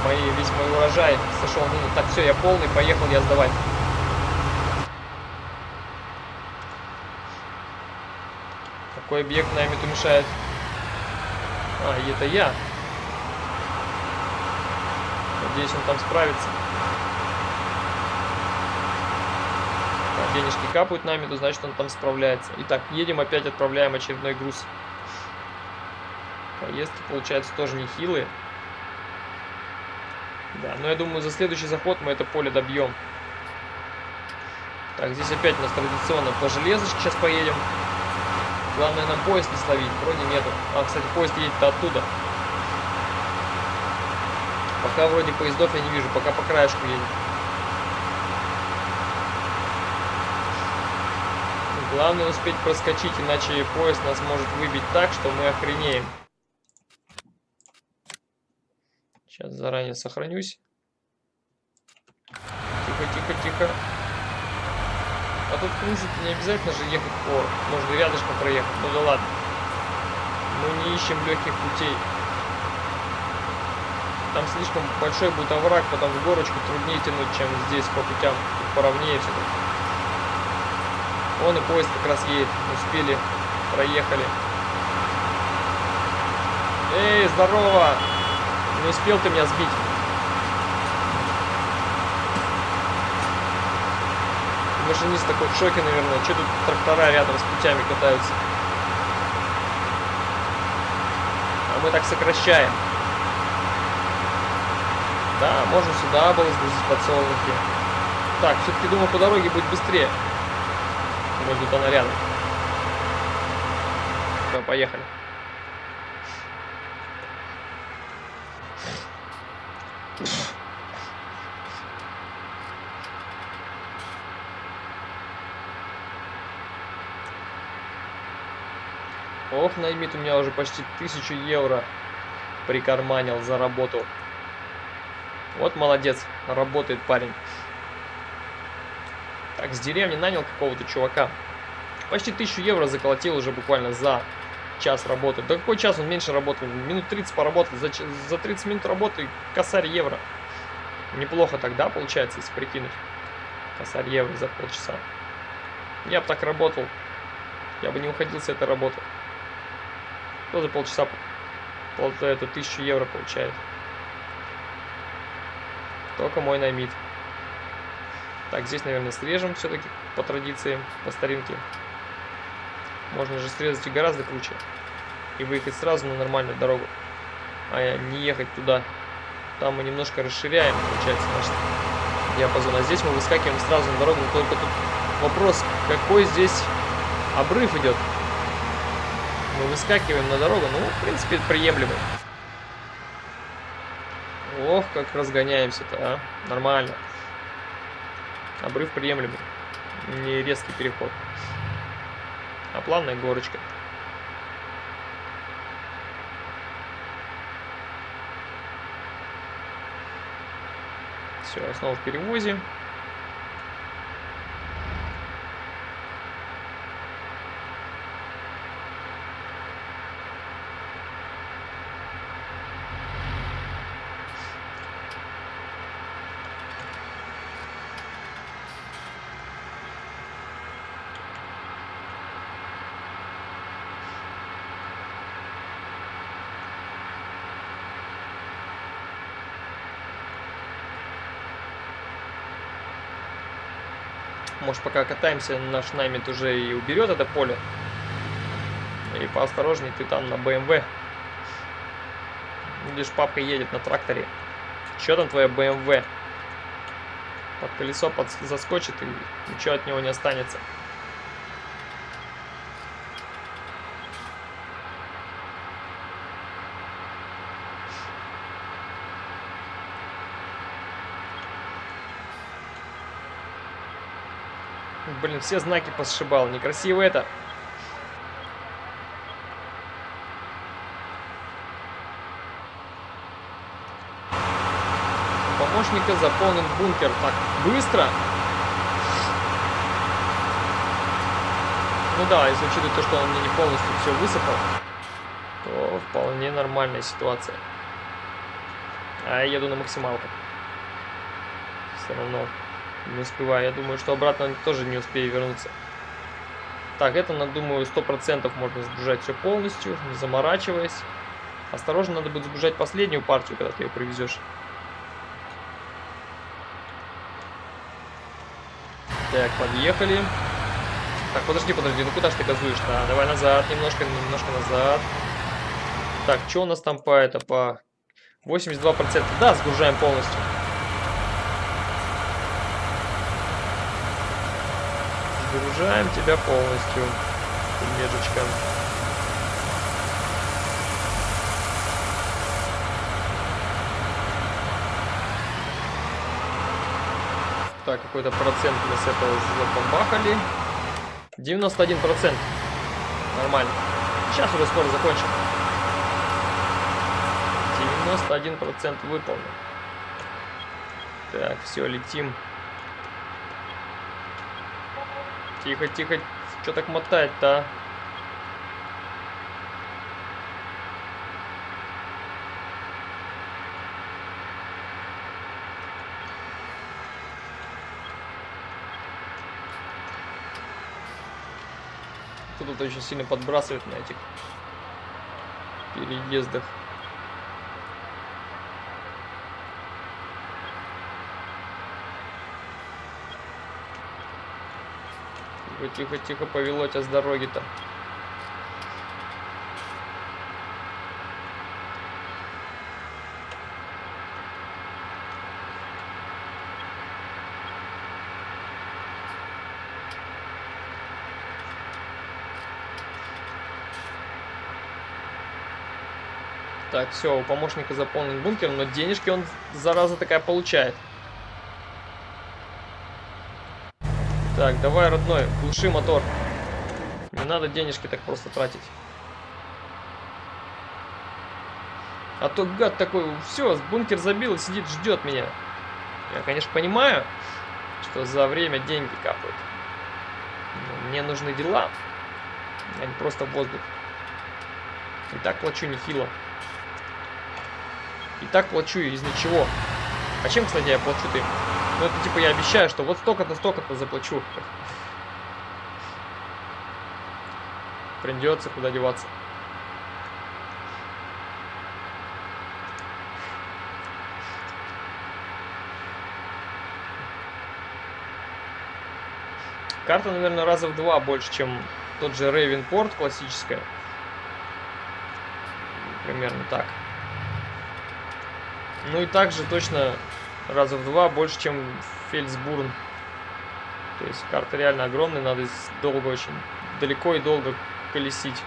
мои, весь мой урожай сошел. Ну, так, все, я полный, поехал я сдавать. Какой объект нами-то мешает? А, это я. Надеюсь, он там справится. Денежки капают нами, то значит он там справляется. Итак, едем опять, отправляем очередной груз. Поездки, получается, тоже нехилые. Да, но я думаю, за следующий заход мы это поле добьем. Так, здесь опять у нас традиционно по железочке сейчас поедем. Главное нам поезд не словить, вроде нету. А, кстати, поезд едет оттуда. Пока вроде поездов я не вижу, пока по краешку едет. Главное успеть проскочить, иначе поезд нас может выбить так, что мы охренеем. Сейчас заранее сохранюсь. Тихо, тихо, тихо. А тут, принципе, не обязательно же ехать по... Можно рядышком проехать. Ну да ладно. Мы не ищем легких путей. Там слишком большой будет овраг, потом в горочку труднее тянуть, чем здесь по путям. Тут поровнее все тут. Он и поезд как раз едет. Успели, проехали. Эй, здорово! Не успел ты меня сбить. Машинист такой в шоке, наверное. Что тут трактора рядом с путями катаются? А мы так сокращаем. Да, можно сюда было сгрузить подсолнухи. Так, все-таки думаю, по дороге будет быстрее. Может, она рядом. Все, поехали. Наймит у меня уже почти тысячу евро прикарманил за работу. Вот молодец, работает парень. Так, с деревни нанял какого-то чувака. Почти тысячу евро заколотил уже буквально за час работы. Да какой час он меньше работал? Минут 30 поработал. За, за 30 минут работы косарь евро. Неплохо тогда получается, если прикинуть. Косарь евро за полчаса. Я бы так работал. Я бы не уходил с этой работы. Кто за полчаса пол, эту тысячу евро получает. Только мой наймит. Так, здесь, наверное, срежем все-таки по традиции, по старинке. Можно же срезать и гораздо круче. И выехать сразу на нормальную дорогу. А не ехать туда. Там мы немножко расширяем, получается, наш диапазон. А здесь мы выскакиваем сразу на дорогу. Только тут вопрос, какой здесь обрыв идет. Мы выскакиваем на дорогу. Ну, в принципе, приемлемый. Ох, как разгоняемся-то, а. Нормально. Обрыв приемлемый. Не резкий переход. А плавная горочка. Все, снова в перевозе. Может, пока катаемся, наш Наймит уже и уберет это поле. И поосторожней ты там на БМВ. Видишь, папка едет на тракторе. Что там твоя БМВ? Под колесо под... заскочит и ничего от него не останется. Блин, все знаки посшибал. Некрасиво это. помощника заполнен бункер. Так, быстро. Ну да, если учитывать то, что он мне не полностью все высыпал, то вполне нормальная ситуация. А я еду на максималку. Все равно не успеваю. Я думаю, что обратно тоже не успею вернуться. Так, это, думаю, 100% можно сгружать все полностью, не заморачиваясь. Осторожно, надо будет сгружать последнюю партию, когда ты ее привезешь. Так, подъехали. Так, подожди, подожди, ну куда ж ты газуешь-то? А, давай назад, немножко, немножко назад. Так, что у нас там по это, по 82%? Да, сгружаем полностью. Загружаем тебя полностью, меджечка. Так, какой-то процент мы с этого забомбахали. 91 процент. Нормально. Сейчас уже скоро закончим. 91 процент выполнен. Так, все, летим. Тихо, тихо. Что так мотает-то, а? Тут очень сильно подбрасывает на этих переездах. Тихо, тихо, тихо, повело тебя с дороги-то. Так, все, у помощника заполнен бункер, но денежки он, зараза такая, получает. Так, давай, родной, глуши мотор. Не надо денежки так просто тратить. А то гад такой, все, бункер забил сидит, ждет меня. Я, конечно, понимаю, что за время деньги капают. Но мне нужны дела, а не просто воздух. И так плачу нехило. И так плачу из ничего. А чем, кстати, я плачу ты? Ну, это типа я обещаю, что вот столько-то, столько-то заплачу. Придется куда деваться. Карта, наверное, раза в два больше, чем тот же Рейвенпорт классическая. Примерно так. Ну и также точно раза в два больше, чем Фельдсбурн. То есть карта реально огромная, надо долго очень, далеко и долго колесить.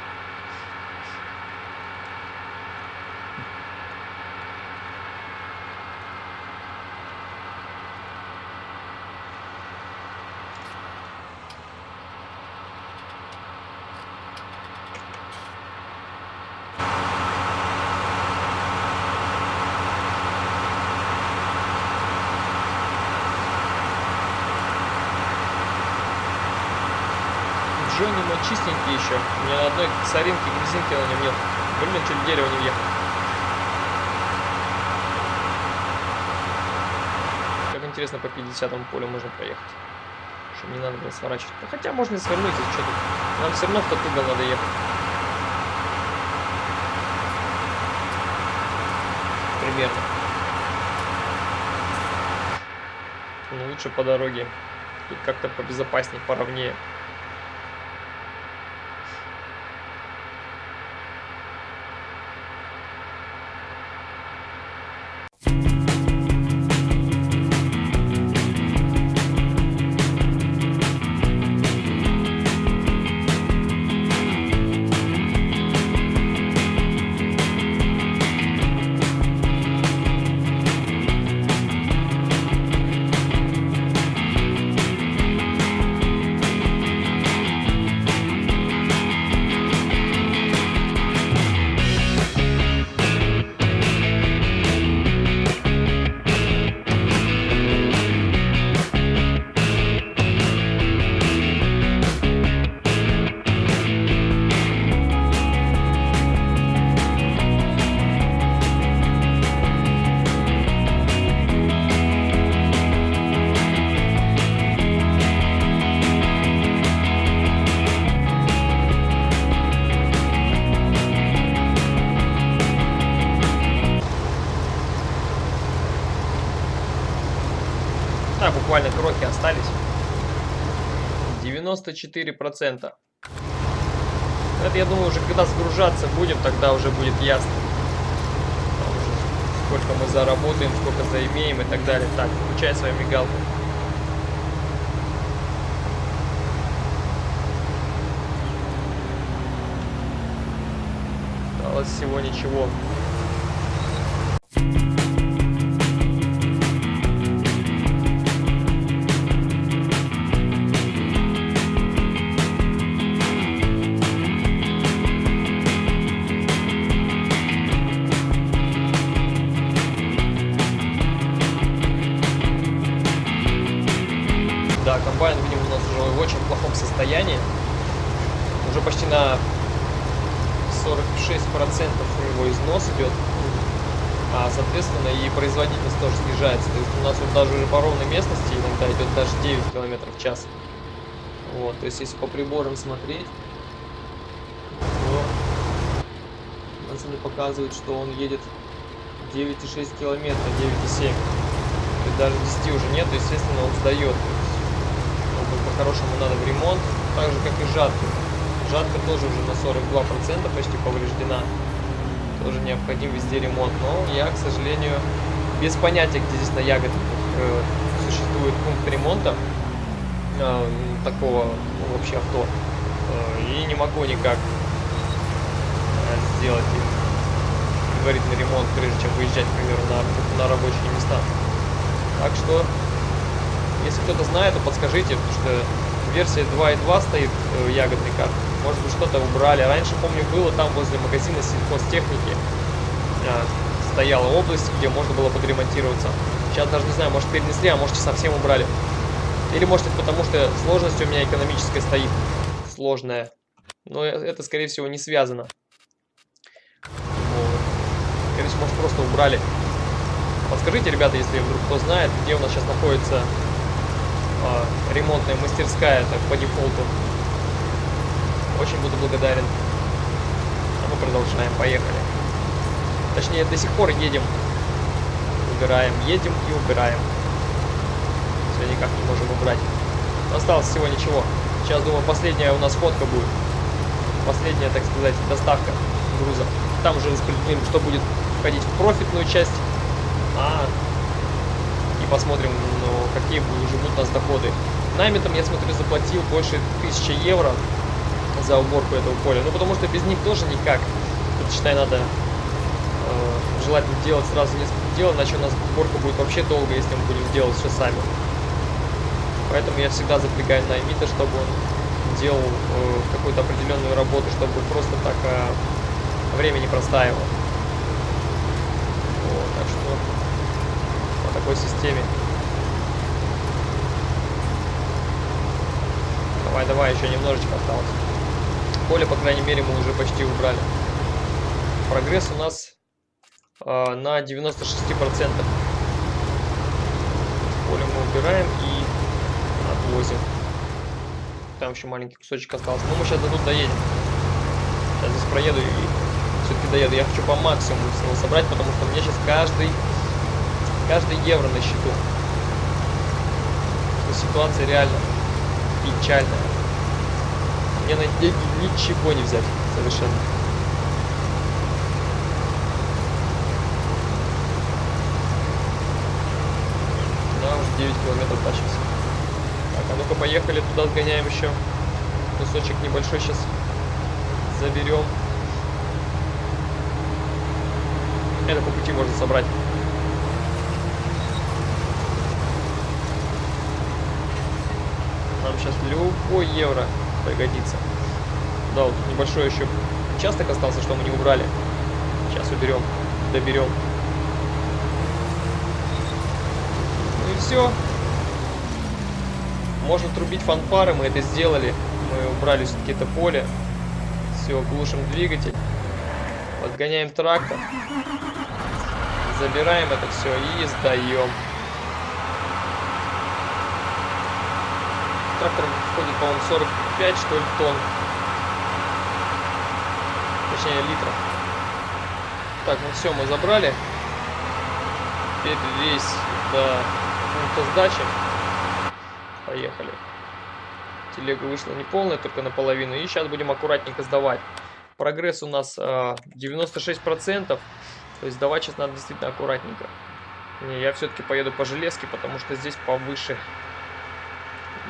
Джонни мой чистенький еще. У меня на одной грязинки на нем нет. Блин, чуть в дерево не въехал. Как интересно, по 50 полю можно проехать. Чтобы не надо было сворачивать. Ну, хотя можно и свернуть, если что тут. Нам все равно в тот угол надо ехать. Примерно. Ну, лучше по дороге. Тут как-то побезопаснее, поровнее. 94%. Это, я думаю, уже когда сгружаться будем, тогда уже будет ясно. Сколько мы заработаем, сколько заимеем и так далее. Так, включай свою мигалку. Осталось всего ничего. По ровной местности иногда идет даже 9 км в час. Вот, то есть если по приборам смотреть, то у нас они показывают, что он едет 9,6 километра, 9,7. То есть даже 10 уже нет, естественно, он сдает. По-хорошему надо в ремонт, так же как и жатка. Жатка тоже уже на 42% почти повреждена. Тоже необходим везде ремонт. Но я, к сожалению, без понятия, где здесь на ягодах э, существует пункт ремонта э, такого вообще авто. Э, и не могу никак э, сделать предварительный ремонт, прежде чем выезжать, к примеру, на, на рабочие места. Так что если кто-то знает, то подскажите, потому что версия 2.2 стоит э, ягодной карты. Может быть, что-то убрали. Раньше, помню, было там возле магазина сельхозтехники. Э, стояла область, где можно было подремонтироваться. Сейчас даже не знаю, может перенесли, а может совсем убрали. Или может это потому, что сложность у меня экономическая стоит. Сложная. Но э, это, скорее всего, не связано. Скорее всего, может просто убрали. Подскажите, ребята, если вдруг кто знает, где у нас сейчас находится э, ремонтная мастерская так, по дефолту. Очень буду благодарен. А мы продолжаем, поехали. Точнее, до сих пор едем, убираем, едем и убираем. Все никак не можем убрать. Осталось всего ничего. Сейчас, думаю, последняя у нас ходка будет. Последняя, так сказать, доставка груза. Там уже распределим, что будет входить в профитную часть. А, и посмотрим, ну, какие уже будут у нас доходы. Наймитом, я смотрю, заплатил больше 1000 евро за уборку этого поля. Ну, потому что без них тоже никак. Тут, считай, надо э, желательно делать сразу несколько дел, иначе у нас уборка будет вообще долго, если мы будем делать все сами. Поэтому я всегда запрягаю наймита, чтобы он делал э, какую-то определенную работу, чтобы просто так э, время не простаивало. Вот, так что по такой системе. Давай, давай, еще немножечко осталось. Поле, по крайней мере, мы уже почти убрали. Прогресс у нас э, на 96%. Поле мы убираем и отвозим. Там еще маленький кусочек остался. Но мы сейчас до тут доедем. Сейчас здесь проеду и все-таки доеду. Я хочу по максимуму всего собрать, потому что мне сейчас каждый, каждый евро на счету. Ситуация реально печальная. Мне на деньги ничего не взять совершенно. Да, уже 9 километров тащимся. Так, а ну-ка поехали туда сгоняем еще. Кусочек небольшой сейчас заберем. Это по пути можно собрать. Нам сейчас любой евро пригодится. Да, вот небольшой еще участок остался, что мы не убрали. Сейчас уберем, доберем. Ну все. Можно трубить фанфары, мы это сделали. Мы убрали все-таки это поле. Все, глушим двигатель. Подгоняем трактор. Забираем это все и сдаем. Трактор входит, по-моему, 45, что ли, тонн. Точнее, литров. Так, ну все, мы забрали. Теперь рейс до пункта сдачи. Поехали. Телега вышла не полная, только наполовину. И сейчас будем аккуратненько сдавать. Прогресс у нас э, 96%. То есть сдавать сейчас надо действительно аккуратненько. Не, я все-таки поеду по железке, потому что здесь повыше.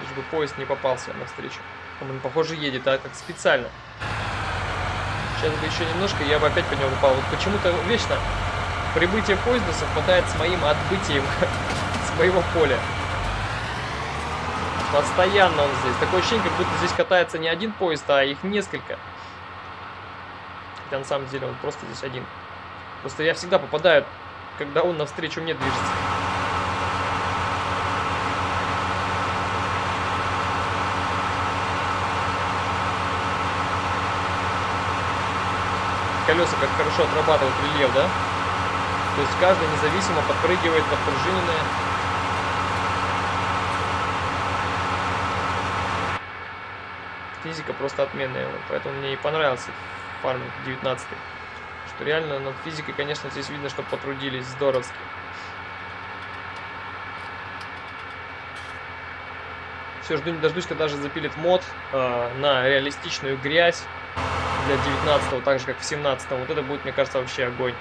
Лишь бы поезд не попался навстречу. Он, похоже, едет, а как специально. Сейчас бы еще немножко, я бы опять по нему упал. Вот почему-то вечно прибытие поезда совпадает с моим отбытием с моего поля. Постоянно он здесь. Такое ощущение, как будто здесь катается не один поезд, а их несколько. Хотя на самом деле он просто здесь один. Просто я всегда попадаю, когда он навстречу мне движется. Колеса как хорошо отрабатывают рельеф, да? То есть каждый независимо подпрыгивает под физика просто отменная. Поэтому мне и понравился фарминг 19 Что реально над физикой, конечно, здесь видно, что потрудились здоровски. Все, жду не дождусь, когда же запилит мод э, на реалистичную грязь для 19 так же, как в 17 Вот это будет, мне кажется, вообще огонь.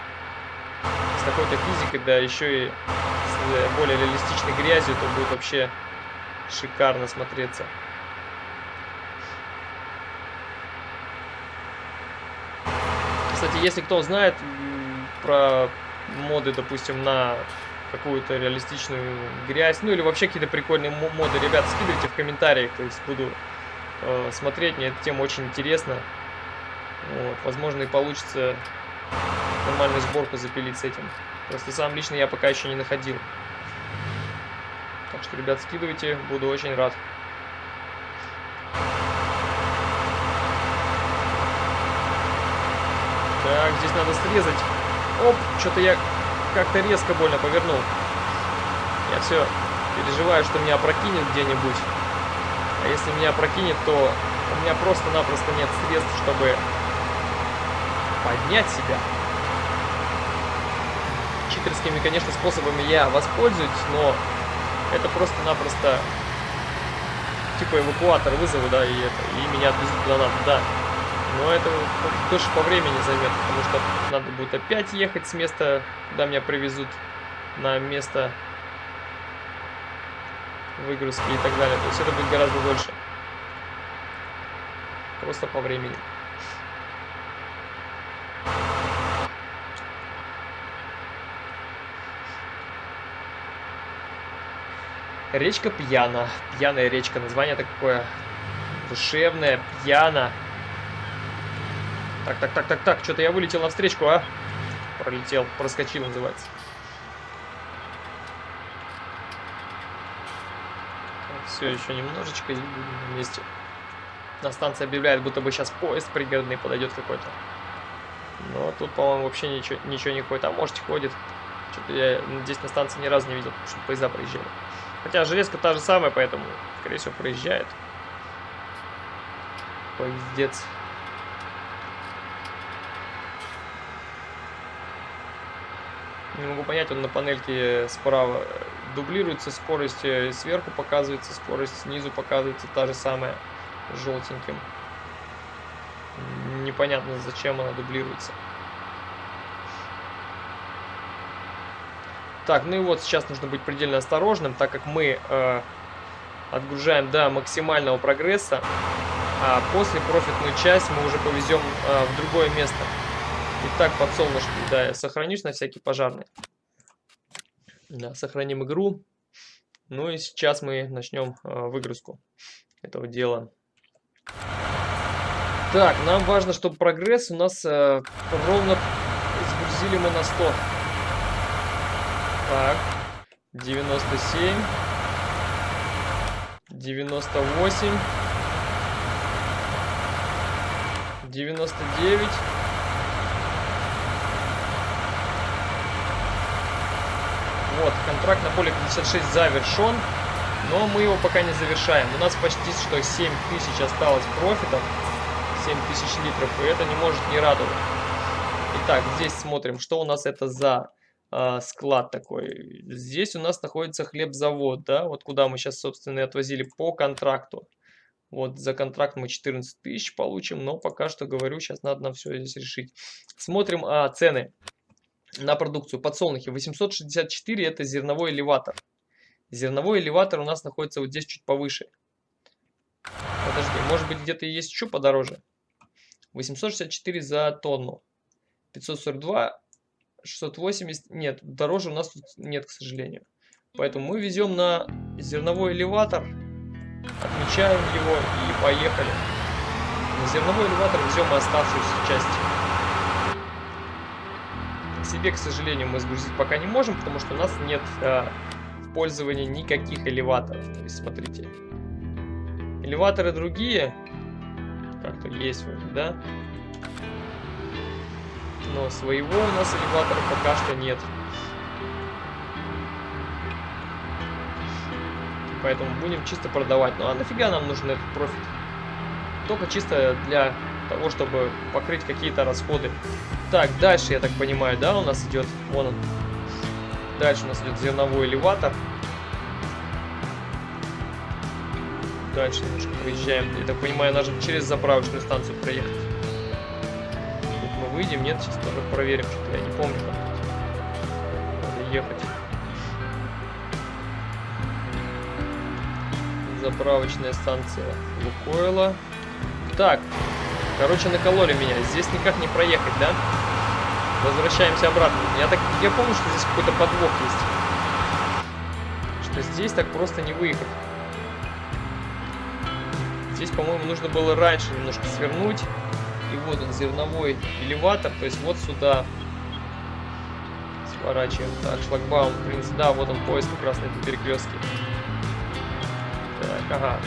С такой-то физикой, да еще и с более реалистичной грязью, то будет вообще шикарно смотреться. Кстати, если кто знает про моды, допустим, на какую-то реалистичную грязь, ну или вообще какие-то прикольные моды, ребят, скидывайте в комментариях, то есть буду э, смотреть, мне эта тема очень интересна. Вот, возможно и получится нормальную сборку запилить с этим. Просто сам лично я пока еще не находил. Так что, ребят, скидывайте, буду очень рад. Так, здесь надо срезать. Оп, что-то я как-то резко больно повернул. Я все переживаю, что меня опрокинет где-нибудь. А если меня опрокинет, то у меня просто-напросто нет средств, чтобы поднять себя. Читерскими, конечно, способами я воспользуюсь, но это просто-напросто типа эвакуатор вызову, да, и это, и меня отвезут куда надо, да. Но это тоже по времени займет, потому что надо будет опять ехать с места, куда меня привезут, на место выгрузки и так далее. То есть это будет гораздо дольше. Просто по времени. Речка Пьяна. Пьяная речка. Название такое душевное. Пьяна. Так, так, так, так, так. Что-то я вылетел на встречку, а? Пролетел, проскочил, называется. Все еще немножечко и будем на месте. На станции объявляет, будто бы сейчас поезд пригородный подойдет какой-то. Но тут, по-моему, вообще ничего, ничего не ходит. А может, ходит. Что-то я здесь на станции ни разу не видел, что поезда проезжали. Хотя железка та же самая, поэтому, скорее всего, проезжает. Поездец. Не могу понять, он на панельке справа дублируется скорость, э, сверху показывается скорость, снизу показывается та же самая, желтеньким. Непонятно, зачем она дублируется. Так, ну и вот сейчас нужно быть предельно осторожным, так как мы э, отгружаем до максимального прогресса, а после профитную часть мы уже повезем э, в другое место. Итак, подсолнушки, да, я сохранюсь на всякий пожарный. Да, сохраним игру. Ну и сейчас мы начнем э, выгрузку этого дела. Так, нам важно, чтобы прогресс у нас э, ровно сгрузили мы на 100. Так, 97, 98, 99. Вот, контракт на поле 56 завершен, но мы его пока не завершаем. У нас почти что 7 тысяч осталось профитов, 7 тысяч литров, и это не может не радовать. Итак, здесь смотрим, что у нас это за э, склад такой. Здесь у нас находится хлебзавод, да, вот куда мы сейчас, собственно, и отвозили по контракту. Вот за контракт мы 14 тысяч получим, но пока что, говорю, сейчас надо нам все здесь решить. Смотрим а, цены на продукцию. Подсолнухи 864 это зерновой элеватор. Зерновой элеватор у нас находится вот здесь чуть повыше. Подожди, может быть где-то есть еще подороже. 864 за тонну. 542 680, нет, дороже у нас тут нет, к сожалению. Поэтому мы везем на зерновой элеватор, отмечаем его и поехали. На зерновой элеватор везем оставшуюся часть. Себе, к сожалению, мы сгрузить пока не можем, потому что у нас нет в пользовании никаких элеваторов. То есть, смотрите. Элеваторы другие, как-то есть вроде, да? но своего у нас элеватора пока что нет. Поэтому будем чисто продавать. Ну а нафига нам нужен этот профит? Только чисто для того, чтобы покрыть какие-то расходы. Так, дальше, я так понимаю, да, у нас идет, вон он. Дальше у нас идет зерновой элеватор. Дальше немножко проезжаем. Я так понимаю, нужно через заправочную станцию проехать выйдем, нет, сейчас тоже проверим, что я не помню, как надо ехать. Заправочная станция Лукойла. Так, короче, накололи меня. Здесь никак не проехать, да? Возвращаемся обратно. Я так, я помню, что здесь какой-то подвох есть. Что здесь так просто не выехать. Здесь, по-моему, нужно было раньше немножко свернуть. И вот он, зерновой элеватор, то есть вот сюда сворачиваем. Так, шлагбаум, в принципе, да, вот он поезд как на этом перекрестке. Так, ага.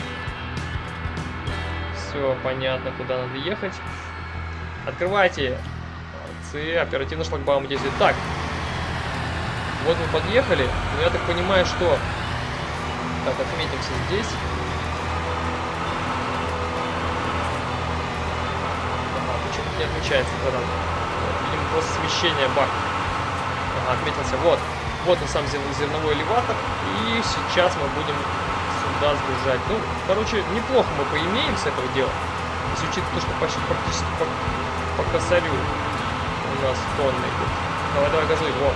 Все понятно, куда надо ехать. Открывайте. Молодцы, оперативно шлагбаум действует. Так, вот мы подъехали, но я так понимаю, что... Так, отметимся здесь. не отмечается. Вот, видимо, просто смещение бак. Ага, отметился. Вот. Вот он сам зерновой элеватор. И сейчас мы будем сюда сгружать. Ну, короче, неплохо мы поимеем с этого дела. Если учитывать то, что почти практически по, по косарю у нас тонны идет. Давай, давай, газуй, вот.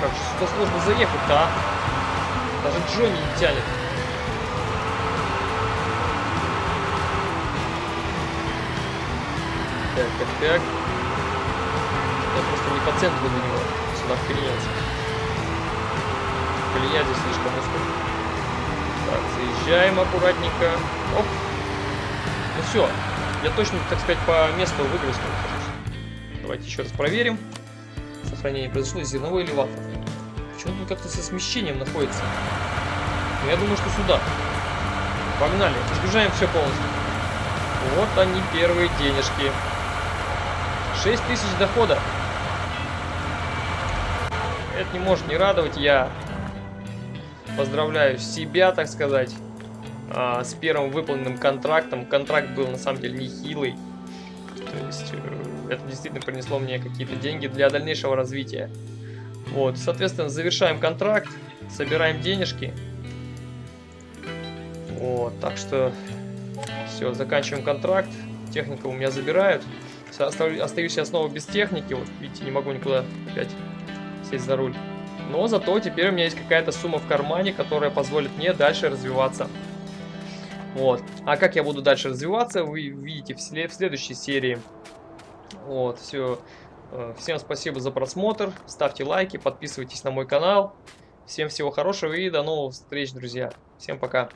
Как же сюда сложно заехать-то, а? Даже Джонни не тянет. Так, так, так. Я просто не по центру до него. Сюда вклинился. Колея здесь слишком узкая. Так, заезжаем аккуратненько. Оп. Ну все. Я точно, так сказать, по месту выгрузки. Давайте еще раз проверим. Сохранение произошло из зерновой элеватор. Почему он как-то со смещением находится? Ну, я думаю, что сюда. Погнали. Разгружаем все полностью. Вот они, первые денежки. 6 тысяч дохода. Это не может не радовать. Я поздравляю себя, так сказать, а, с первым выполненным контрактом. Контракт был на самом деле нехилый. То есть э, это действительно принесло мне какие-то деньги для дальнейшего развития. Вот, соответственно, завершаем контракт, собираем денежки. Вот, так что все, заканчиваем контракт. Техника у меня забирают. Остаюсь я снова без техники. Вот, видите, не могу никуда опять сесть за руль. Но зато теперь у меня есть какая-то сумма в кармане, которая позволит мне дальше развиваться. Вот. А как я буду дальше развиваться, вы видите в, в следующей серии. Вот, все. Э, всем спасибо за просмотр. Ставьте лайки, подписывайтесь на мой канал. Всем всего хорошего и до новых встреч, друзья. Всем пока.